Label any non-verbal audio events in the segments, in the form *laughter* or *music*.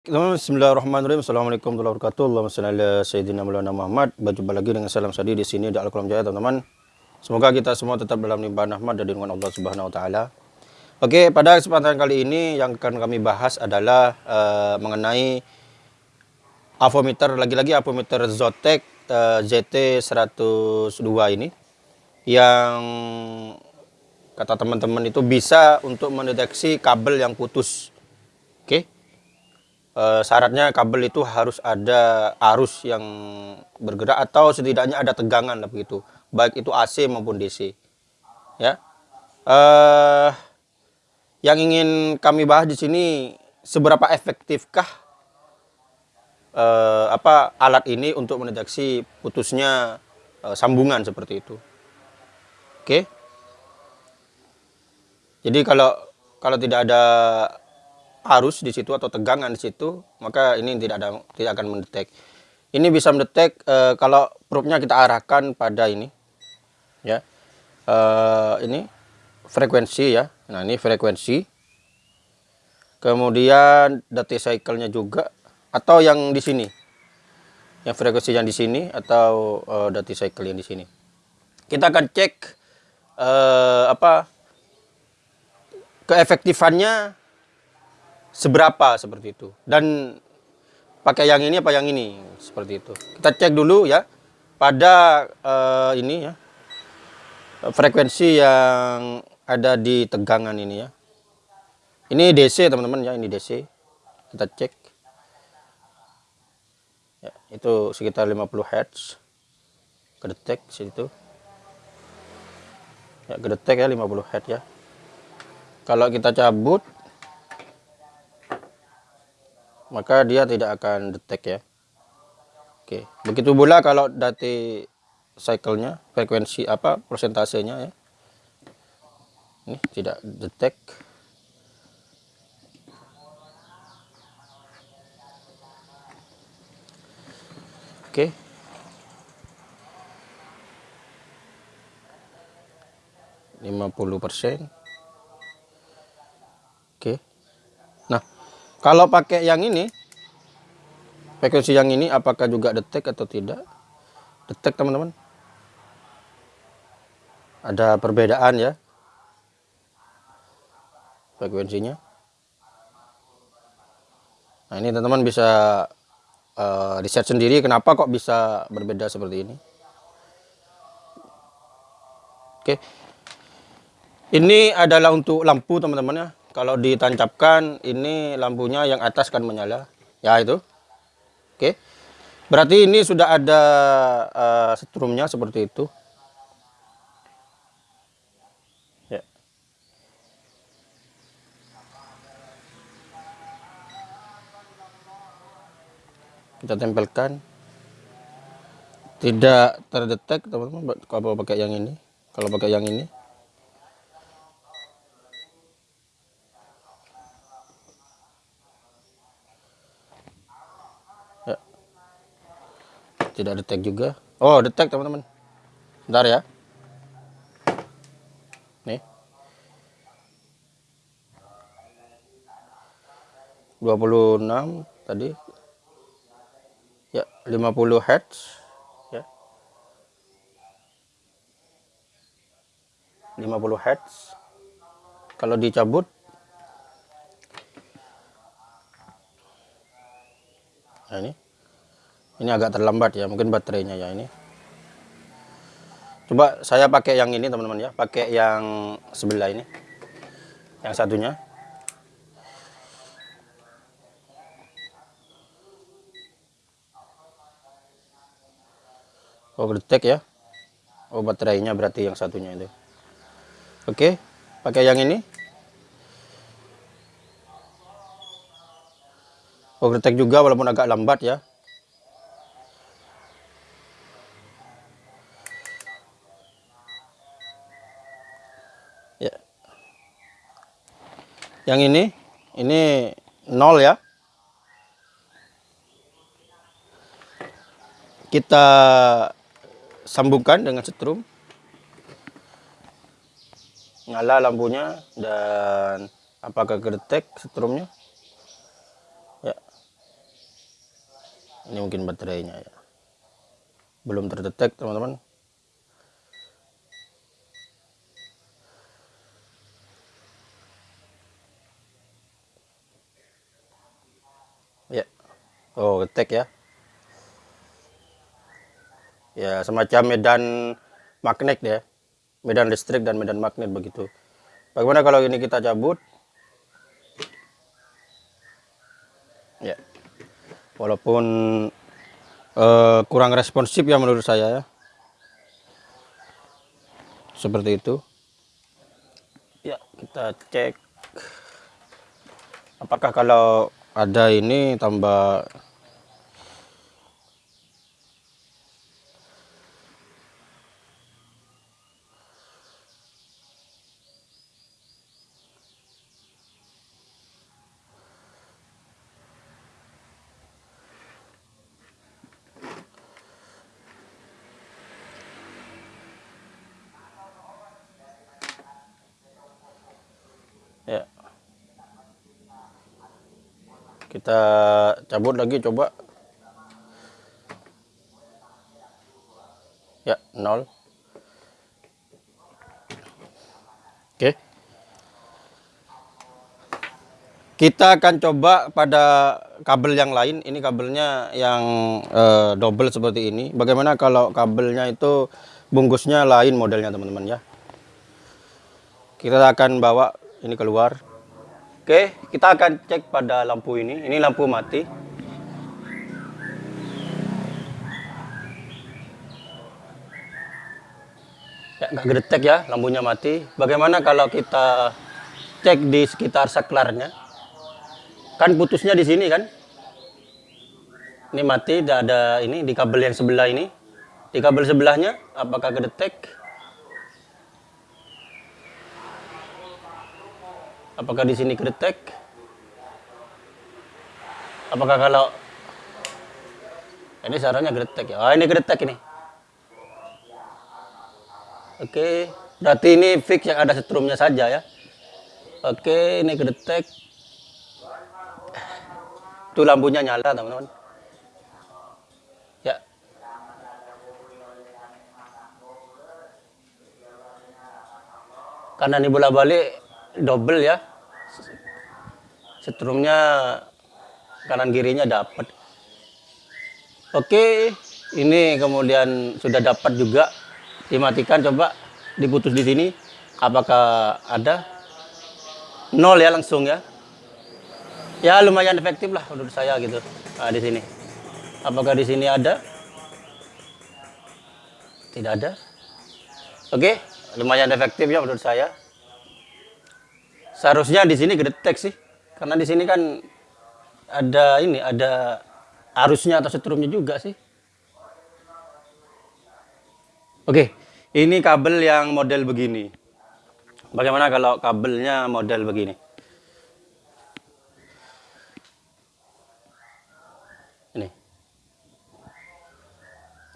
Bismillahirrahmanirrahim. Assalamualaikum warahmatullahi wabarakatuh. Allahumma ala sayyidina Maulana Muhammad. Berjumpa lagi dengan salam sadi di sini di Al-Qalam Jaya, teman-teman. Semoga kita semua tetap dalam limpahan rahmat dan dengan Allah Subhanahu wa taala. Oke, pada kesempatan kali ini yang akan kami bahas adalah uh, mengenai avometer lagi-lagi avometer Zotac uh, ZT102 ini yang kata teman-teman itu bisa untuk mendeteksi kabel yang putus. Oke e, syaratnya kabel itu harus ada arus yang bergerak atau setidaknya ada tegangan begitu. Baik itu AC maupun DC ya. E, yang ingin kami bahas di sini seberapa efektifkah e, apa alat ini untuk mendeteksi putusnya e, sambungan seperti itu. Oke? Jadi kalau kalau tidak ada arus di situ atau tegangan di situ, maka ini tidak ada tidak akan mendetek. Ini bisa mendetek e, kalau probe-nya kita arahkan pada ini, ya, e, ini frekuensi ya. Nah ini frekuensi. Kemudian detik cycle-nya juga, atau yang di sini, yang frekuensi yang di sini atau e, detik cycle yang di sini. Kita akan cek e, apa keefektifannya seberapa seperti itu. Dan pakai yang ini apa yang ini seperti itu. Kita cek dulu ya pada uh, ini ya frekuensi yang ada di tegangan ini ya. Ini DC teman-teman ya ini DC kita cek. Ya, itu sekitar 50 Hz kedetek situ. Ya kedetek ya 50 Hz ya. Kalau kita cabut maka dia tidak akan detect ya. Oke begitu pula kalau dati cycle-nya frekuensi apa persentasenya ya. Ini tidak detect. Oke. Lima puluh persen. Oke kalau pakai yang ini, frekuensi yang ini apakah juga detek atau tidak? Detek teman-teman. Ada perbedaan ya. Frekuensinya. Nah ini teman-teman bisa uh, riset sendiri kenapa kok bisa berbeda seperti ini. Oke. Ini adalah untuk lampu teman-teman ya kalau ditancapkan ini lampunya yang atas kan menyala. Ya itu. Oke. Berarti ini sudah ada uh, setrumnya seperti itu. Ya. Kita tempelkan. Tidak terdetek teman-teman kalau pakai yang ini. Kalau pakai yang ini tidak detek juga. Oh detek teman-teman. Bentar ya. Nih. 26 tadi. Ya 50 Hz ya. 50 Hz kalau dicabut nah ini ini agak terlambat ya mungkin baterainya ya ini. Coba saya pakai yang ini teman-teman ya. Pakai yang sebelah ini. Yang satunya. Oh detek ya. Oh baterainya berarti yang satunya itu. Oke pakai yang ini. Detek juga walaupun agak lambat ya yang ini ini nol ya. Kita sambungkan dengan setrum. Nyala lampunya dan apakah kedetek setrumnya. Ya. Ini mungkin baterainya ya. Belum terdetek teman-teman oh detek ya? Ya semacam medan magnet ya. Medan listrik dan medan magnet begitu. Bagaimana kalau ini kita cabut? Ya. Walaupun uh, kurang responsif ya menurut saya ya. Seperti itu. Ya kita cek. Apakah kalau ada ini tambah ya kita cabut lagi coba. Ya nol. Oke. Kita akan coba pada kabel yang lain. Ini kabelnya yang uh, double seperti ini. Bagaimana kalau kabelnya itu bungkusnya lain modelnya teman-teman ya? Kita akan bawa ini keluar Oke, kita akan cek pada lampu ini. Ini lampu mati. Ya, nggak gedetek ya, lampunya mati. Bagaimana kalau kita cek di sekitar saklarnya? Kan putusnya di sini kan? Ini mati, tidak ada ini di kabel yang sebelah ini. Di kabel sebelahnya, apakah gedetek? Apakah di sini kedetek? Apakah kalau ini sarannya kedetek ya? Oh, ini kedetek ini. Oke, berarti ini fix yang ada setrumnya saja ya. Oke, ini kedetek. Itu lampunya nyala, teman-teman. Ya. Karena ini bola balik double ya setrumnya kanan kirinya dapat oke ini kemudian sudah dapat juga. Dimatikan coba diputus di sini. Apakah ada? Nol ya langsung ya. Ya lumayan efektif lah menurut saya gitu. Nah, di sini. Apakah di sini ada? Tidak ada. Oke lumayan efektif ya menurut saya. Seharusnya di sini gedetek sih karena di sini kan ada ini, ada arusnya atau setrumnya juga sih. Oke, ini kabel yang model begini. Bagaimana kalau kabelnya model begini? Ini.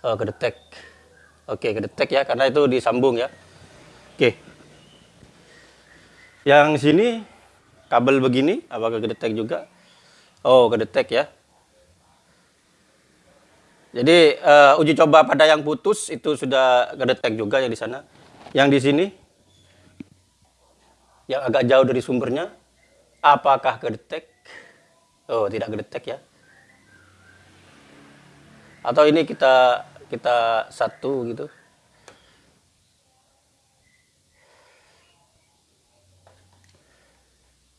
Oh, kedetek. Oke, kedetek ya, karena itu disambung ya. Oke. Yang sini kabel begini apakah kedetek juga? Oh kedetek ya. Jadi uh, uji coba pada yang putus itu sudah kedetek juga yang di sana. Yang di sini yang agak jauh dari sumbernya apakah kedetek oh tidak kedetek ya. Atau ini kita kita satu gitu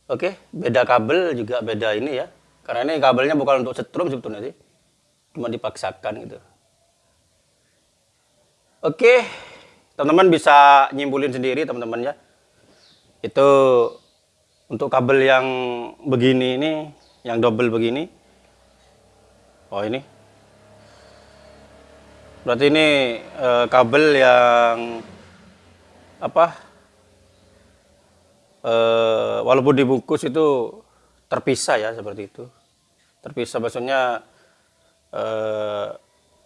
Oke, beda kabel juga beda ini ya. Karena ini kabelnya bukan untuk setrum sebetulnya sih. Cuma dipaksakan gitu. Oke, teman-teman bisa nyimpulin sendiri teman-teman ya. Itu untuk kabel yang begini ini, yang double begini. Oh ini. Berarti ini eh, kabel yang apa uh, walaupun dibungkus itu terpisah ya seperti itu. Terpisah maksudnya uh,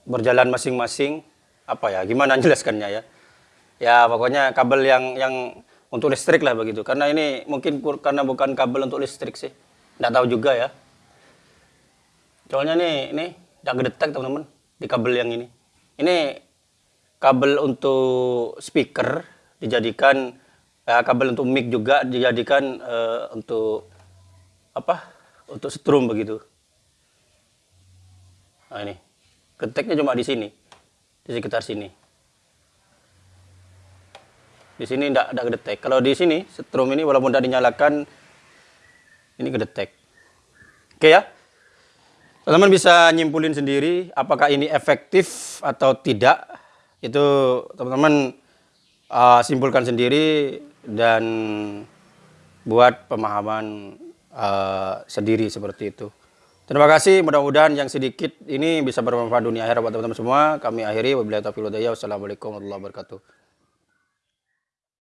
berjalan masing-masing apa ya gimana *laughs* jelaskannya ya? Ya pokoknya kabel yang yang untuk listrik lah begitu. Karena ini mungkin karena bukan kabel untuk listrik sih. Tidak tahu juga ya. Soalnya nih ini tidak kedetek teman-teman di kabel yang ini. Ini kabel untuk speaker dijadikan ya, kabel untuk mic juga dijadikan uh, untuk apa? Untuk strum begitu. Nah ini kedeteknya cuma di sini, di sekitar sini. Di sini tidak ada kedetek. Kalau di sini strum ini walaupun tidak dinyalakan, ini kedetek. Oke ya. Teman-teman bisa nyimpulin sendiri apakah ini efektif atau tidak. Itu teman-teman uh, simpulkan sendiri dan buat pemahaman uh, sendiri seperti itu. Terima kasih, mudah-mudahan yang sedikit ini bisa bermanfaat dunia akhirat buat teman-teman semua. Kami akhiri, wabillahi taufiq Wassalamualaikum warahmatullahi wabarakatuh.